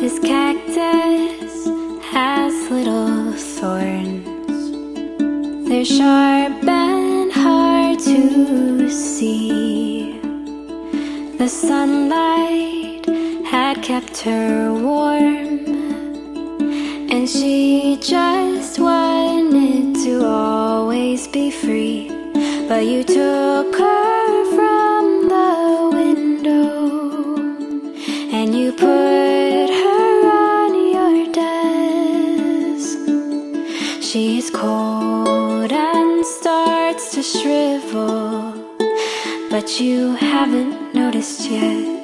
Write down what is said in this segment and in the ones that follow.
This cactus has little thorns. They're sharp and hard to see. The sunlight had kept her warm, and she just wanted to always be free. But you took her from the window, and you put Cold and starts to shrivel, but you haven't noticed yet.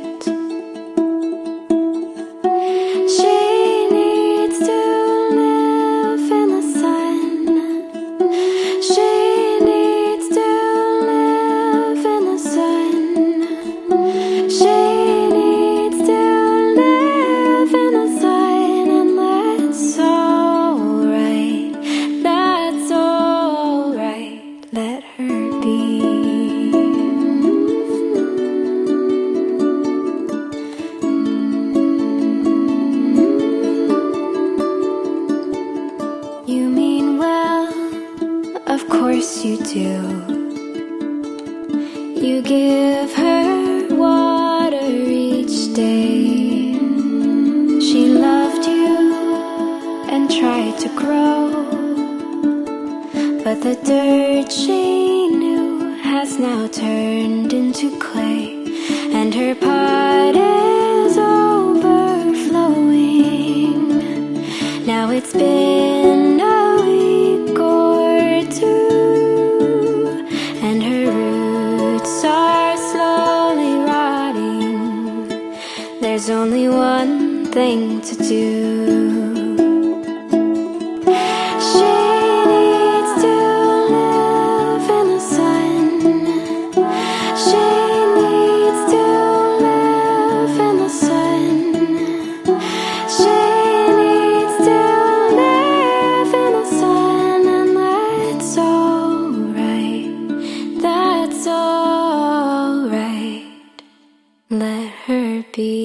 Of course you do. You give her water each day. She loved you and tried to grow. But the dirt she knew has now turned into clay, and her pot There's only one thing to do. She needs to live in the sun. She needs to live in the sun. She needs to live in the sun And that's alright. That's alright. Let her be.